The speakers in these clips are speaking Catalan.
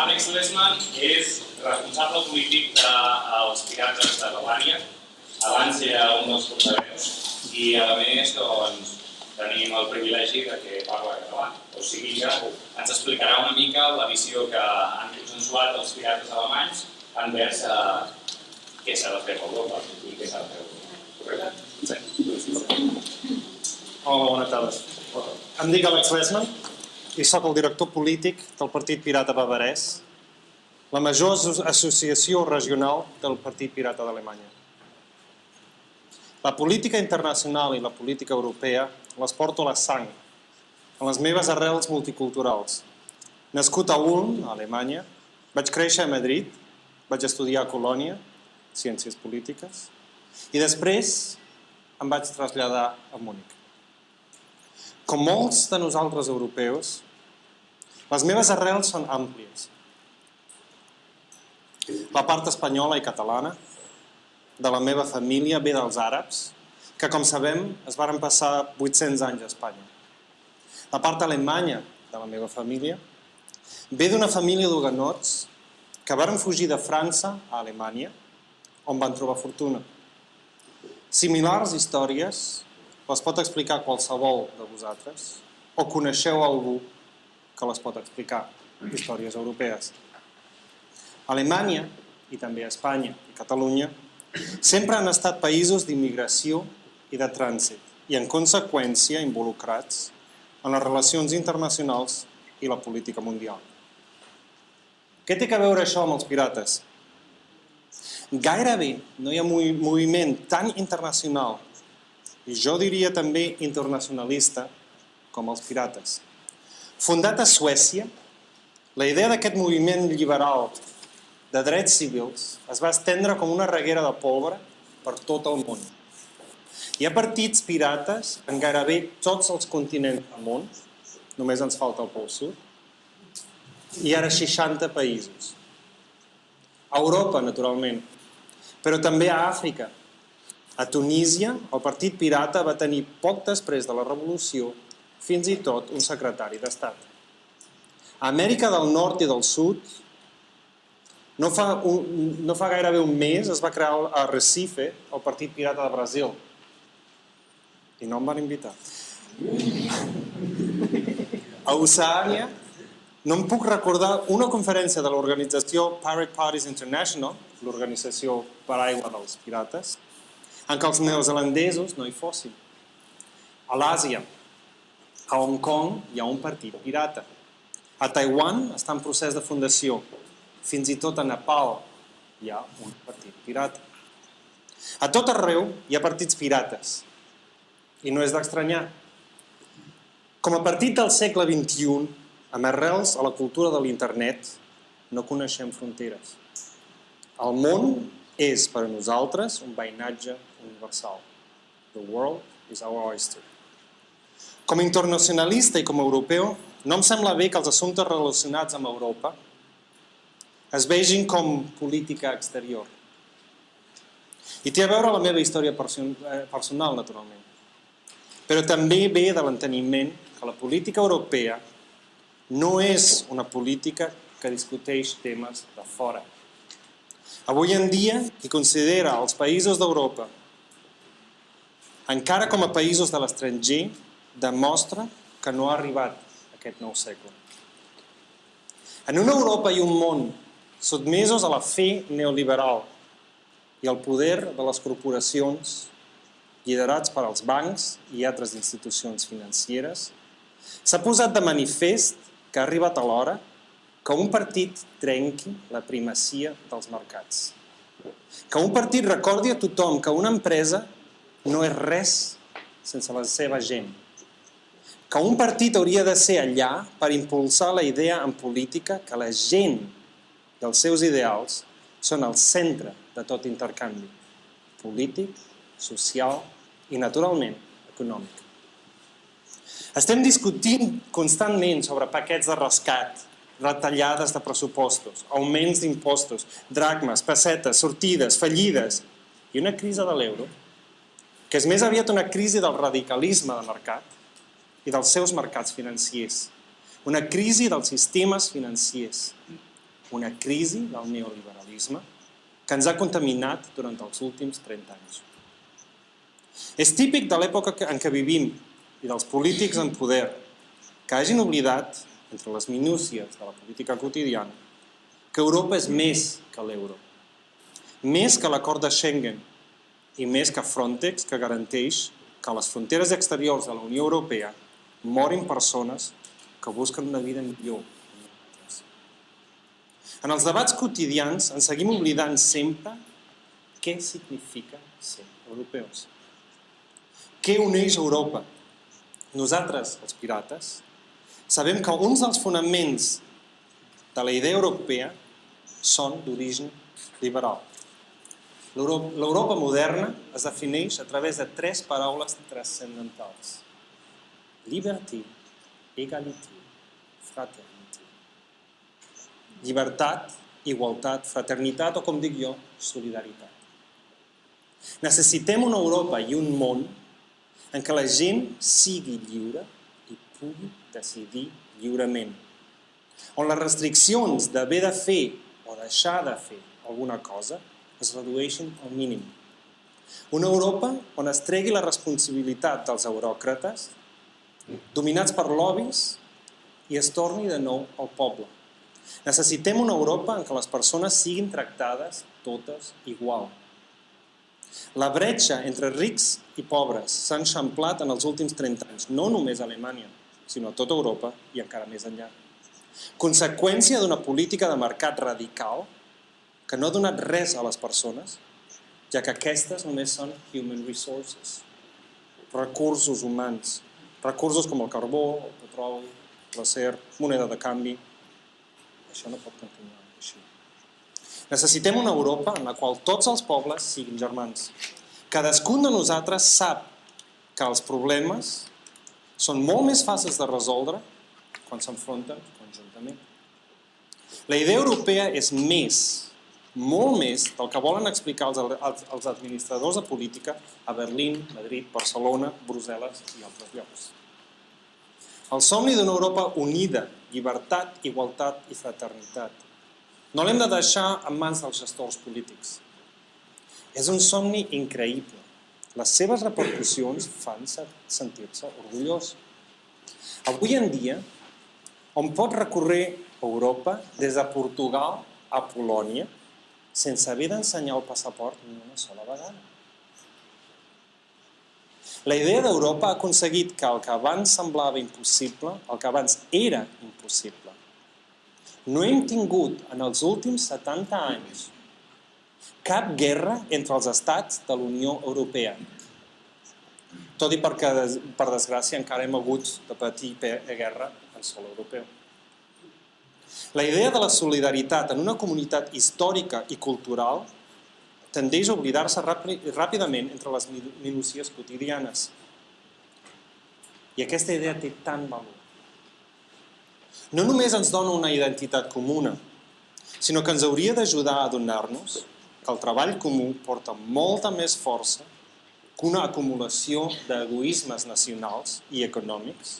Alex Lesman és responsable polític dels Pirates de Balària. Abans era un dels portaveus i a més doncs, tenim el privilegi de que parla català. O sigui que ens explicarà una mica la visió que han consensuat els pirates alemanys envers uh, què s'ha de fer a Europa i què s'ha de fer a. Correcte? Sí. Hola, bona tarda. Em dic Alex Lesman i sóc el director polític del Partit Pirata Bavarès, la major associació regional del Partit Pirata d'Alemanya. La política internacional i la política europea les porto a la sang, a les meves arrels multiculturals. Nascut a Ulm, a Alemanya, vaig créixer a Madrid, vaig estudiar a Colònia, Ciències Polítiques, i després em vaig traslladar a Múnich. Com molts de nosaltres europeus, les meves arrels són àmplies. La part espanyola i catalana, de la meva família ve dels àrabs, que com sabem es varen passar 800 anys a Espanya. La part alemanya de la meva família ve d'una família d'huganots que varen fugir de França a Alemanya, on van trobar fortuna. Similars històries les pot explicar qualsevol de vosaltres o coneixeu algú que les pot explicar, històries europees. Alemanya, i també Espanya i Catalunya, sempre han estat països d'immigració i de trànsit i, en conseqüència, involucrats en les relacions internacionals i la política mundial. Què té a veure això amb els pirates? Gairebé no hi ha moviment tan internacional i jo diria també internacionalista com els pirates. Fundat a Suècia, la idea d'aquest moviment liberal de drets civils es va estendre com una reguera de pólvora per tot el món. Hi ha partits pirates en gairebé tots els continents del món, només ens falta el Pol Sud, i ara 60 països. A Europa, naturalment, però també a Àfrica. A Tunísia, el partit pirata va tenir poc després de la revolució fins i tot un secretari d'Estat. A Amèrica del Nord i del Sud, no fa, un, no fa gairebé un mes es va crear a Recife el Partit Pirata de Brasil. I no em van invitar. A Oceania no em puc recordar una conferència de l'organització Pirate Parties International, l'organització per aigua dels pirates, en què els neozelandesos no hi fossin. A l'Àsia, a Hong Kong hi ha un partit pirata. A Taiwan està en procés de fundació fins i tot a Nepal hi ha un partit pirata. A tot arreu hi ha partits pirates. I no és d'estranyar. Com a partit del segle XXI, amb arrels a la cultura de l'internet, no coneixem fronteres. El món és per a nosaltres un veïnatge universal. The world is our oyster. Com a internacionalista i com a europeu, no em sembla bé que els assumptes relacionats amb Europa es vegin com política exterior. I té a veure la meva història eh, personal, naturalment. Però també ve de l'enteniment que la política europea no és una política que discuteix temes de fora. Avui en dia, qui considera els països d'Europa encara com a països de l'estranger, demostra que no ha arribat aquest nou segle. En una Europa i un món sotmesos a la fe neoliberal i al poder de les corporacions liderats per als bancs i altres institucions financeres, s'ha posat de manifest que ha arribat a l'hora que un partit trenqui la primacia dels mercats. Que un partit recordi a tothom que una empresa no és res sense la seva gent. Que un partit hauria de ser allà per impulsar la idea en política que la gent i els seus ideals són el centre de tot intercanvi polític, social i, naturalment, econòmic. Estem discutint constantment sobre paquets de rescat, retallades de pressupostos, augments d'impostos, dracmes, pessetes, sortides, fallides i una crisi de l'euro, que és més aviat una crisi del radicalisme de mercat dels seus mercats financiers, una crisi dels sistemes financiers, una crisi del neoliberalisme que ens ha contaminat durant els últims 30 anys. És típic de l'època en què vivim i dels polítics en poder que hagin oblidat, entre les minúcies de la política quotidiana, que Europa és més que l'euro, més que l'acord de Schengen i més que Frontex, que garanteix que les fronteres exteriors de la Unió Europea morin persones que busquen una vida millor. En els debats quotidians ens seguim oblidant sempre què significa ser europeus. Què uneix Europa? Nosaltres, els pirates, sabem que uns dels fonaments de la idea europea són d'origen liberal. L'Europa moderna es defineix a través de tres paraules transcendentals. Liberty, égalité, fraternité. Llibertat, igualtat, fraternitat o, com dic jo, solidaritat. Necessitem una Europa i un món en què la gent sigui lliure i pugui decidir lliurement. On les restriccions d'haver de fer o deixar de fer alguna cosa es redueixin al mínim. Una Europa on es tregui la responsabilitat dels euròcrates, dominats per lobbies, i es torni de nou al poble. Necessitem una Europa en què les persones siguin tractades totes igual. La bretxa entre rics i pobres s'ha enxamplat en els últims 30 anys, no només a Alemanya, sinó a tota Europa i encara més enllà. Conseqüència d'una política de mercat radical que no ha donat res a les persones, ja que aquestes només són human resources, recursos humans, recursos com el carbó, el petroli, l'acer, moneda de canvi. Això no pot continuar així. Necessitem una Europa en la qual tots els pobles siguin germans. Cadascun de nosaltres sap que els problemes són molt més fàcils de resoldre quan s'enfronten conjuntament. La idea europea és més, molt més del que volen explicar els, els, els administradors de política a Berlín, Madrid, Barcelona, Brussel·les i altres llocs. El somni d'una Europa unida, llibertat, igualtat i fraternitat. No l'hem de deixar en mans dels gestors polítics. És un somni increïble. Les seves repercussions fan sentir-se orgullós. Avui en dia, on pot recórrer Europa des de Portugal a Polònia sense haver d'ensenyar el passaport ni una sola vegada. La idea d'Europa ha aconseguit que el que abans semblava impossible, el que abans era impossible. No hem tingut en els últims 70 anys cap guerra entre els estats de la Unió Europea. Tot i perquè, per desgràcia, encara hem hagut de patir guerra en sol europeu. La idea de la solidaritat en una comunitat històrica i cultural tendeix a oblidar-se ràpidament entre les minúcies quotidianes. I aquesta idea té tant valor. No només ens dona una identitat comuna, sinó que ens hauria d'ajudar a adonar-nos que el treball comú porta molta més força que una acumulació d'egoismes nacionals i econòmics,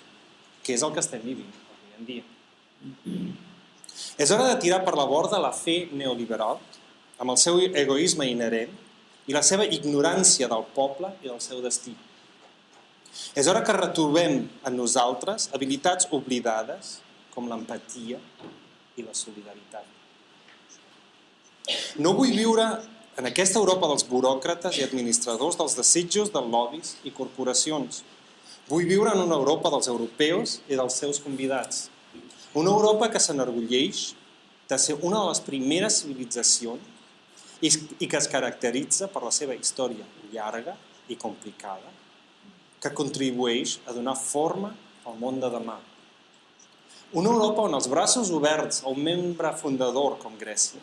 que és el que estem vivint avui en dia. És hora de tirar per la borda la fe neoliberal amb el seu egoisme inherent i la seva ignorància del poble i del seu destí. És hora que retrobem en nosaltres habilitats oblidades com l'empatia i la solidaritat. No vull viure en aquesta Europa dels buròcrates i administradors dels desitjos dels lobbies i corporacions. Vull viure en una Europa dels europeus i dels seus convidats. Una Europa que s'enorgulleix de ser una de les primeres civilitzacions i que es caracteritza per la seva història llarga i complicada, que contribueix a donar forma al món de demà. Una Europa on els braços oberts a un membre fundador com Grècia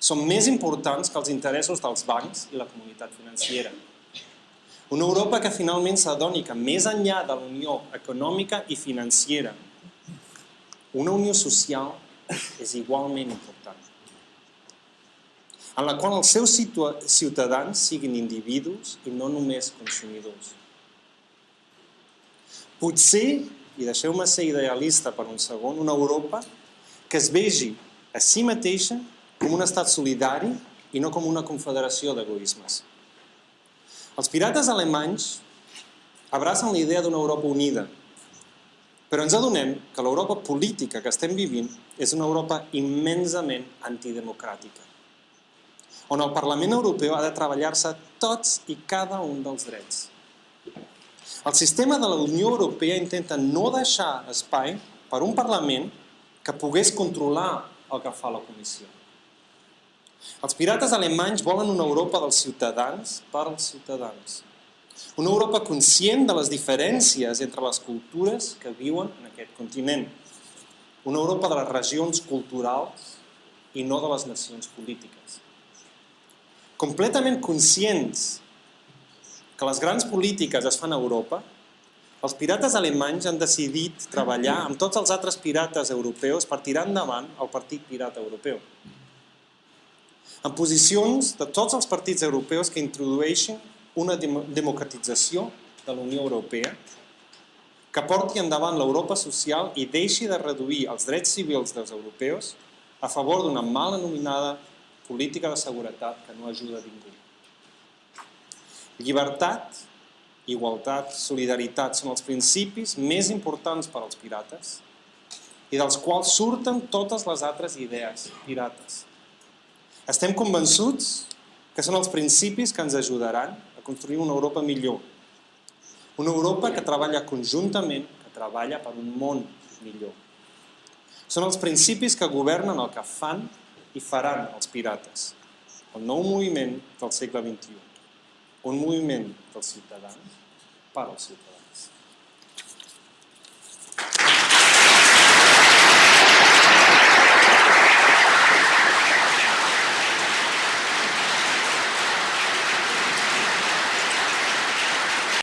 són més importants que els interessos dels bancs i la comunitat financera. Una Europa que finalment s'adoni que més enllà de la unió econòmica i financera, una unió social és igualment important en la qual els seus ciutadans siguin individus i no només consumidors. Potser, i deixeu-me ser idealista per un segon, una Europa que es vegi a si mateixa com un estat solidari i no com una confederació d'egoismes. Els pirates alemanys abracen la idea d'una Europa unida, però ens adonem que l'Europa política que estem vivint és una Europa immensament antidemocràtica, on el Parlament Europeu ha de treballar-se tots i cada un dels drets. El sistema de la Unió Europea intenta no deixar espai per un Parlament que pogués controlar el que fa la Comissió. Els pirates alemanys volen una Europa dels ciutadans per als ciutadans. Una Europa conscient de les diferències entre les cultures que viuen en aquest continent. Una Europa de les regions culturals i no de les nacions polítiques. Completament conscients que les grans polítiques es fan a Europa, els pirates alemanys han decidit treballar amb tots els altres pirates europeus per tirar endavant el Partit Pirata Europeu. En posicions de tots els partits europeus que introdueixin una democratització de la Unió Europea, que porti endavant l'Europa social i deixi de reduir els drets civils dels europeus a favor d'una mal anomenada política de seguretat que no ajuda a ningú. Llibertat, igualtat, solidaritat són els principis més importants per als pirates i dels quals surten totes les altres idees pirates. Estem convençuts que són els principis que ens ajudaran construir una Europa millor. Una Europa que treballa conjuntament, que treballa per un món millor. Són els principis que governen el que fan i faran els pirates. El nou moviment del segle XXI un moviment dels ciutadans per als ciutadans.